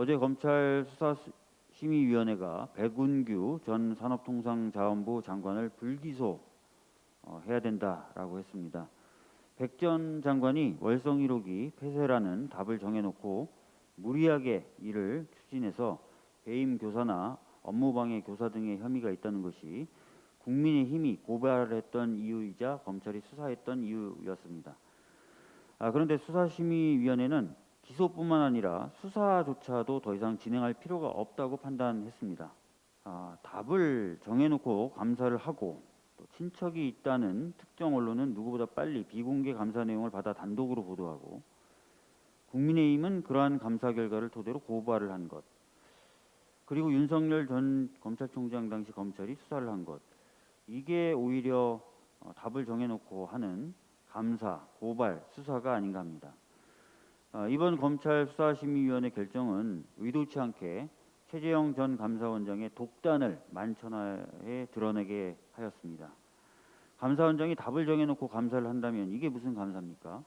어제 검찰 수사심의위원회가 백운규 전 산업통상자원부 장관을 불기소 어, 해야 된다라고 했습니다. 백 전 장관이 월성 1호기 폐쇄라는 답을 정해놓고 무리하게 이를 추진해서 배임 교사나 업무방해 교사 등의 혐의가 있다는 것이 국민의힘이 고발했던 이유이자 검찰이 수사했던 이유였습니다. 아, 그런데 수사심의위원회는 기소뿐만 아니라 수사조차도 더 이상 진행할 필요가 없다고 판단했습니다. 아, 답을 정해놓고 감사를 하고 또 친척이 있다는 특정 언론은 누구보다 빨리 비공개 감사 내용을 받아 단독으로 보도하고 국민의힘은 그러한 감사 결과를 토대로 고발을 한 것. 그리고 윤석열 전 검찰총장 당시 검찰이 수사를 한 것. 이게 오히려 어, 답을 정해놓고 하는 감사, 고발, 수사가 아닌가 합니다. 어, 이번 검찰 수사심의위원회 결정은 의도치 않게 최재형 전 감사원장의 독단을 만천하에 드러내게 하였습니다. 감사원장이 답을 정해놓고 감사를 한다면 이게 무슨 감사입니까?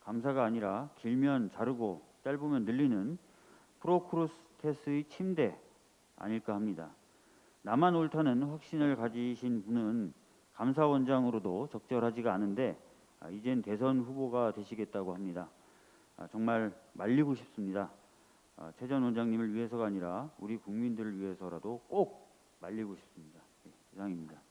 감사가 아니라 길면 자르고 짧으면 늘리는 프로크루스테스의 침대 아닐까 합니다. 나만 옳다는 확신을 가지신 분은 감사원장으로도 적절하지가 않은데 아, 이젠 대선 후보가 되시겠다고 합니다. 아, 정말 말리고 싶습니다. 아, 최전 원장님을 위해서가 아니라 우리 국민들을 위해서라도 꼭 말리고 싶습니다. 네, 이상입니다.